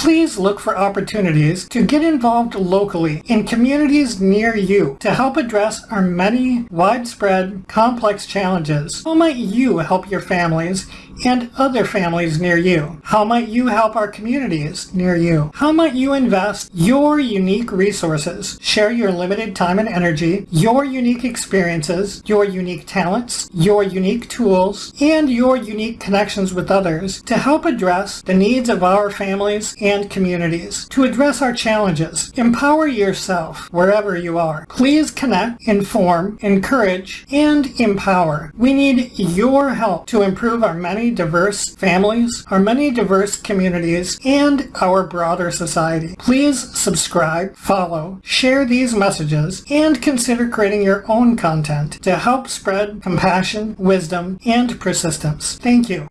Please look for opportunities to get involved locally in communities near you to help address our many widespread complex challenges. How might you help your families and other families near you? How might you help our communities near you? How might you invest your unique resources, share your limited time and energy, your unique experiences, your unique talents, your unique tools, and your unique connections with others to help address the needs of our families and communities, to address our challenges. Empower yourself wherever you are. Please connect, inform, encourage, and empower. We need your help to improve our many diverse families, our many diverse communities, and our broader society. Please subscribe, follow, share these messages, and consider creating your own content to help spread compassion, wisdom, and persistence. Thank you.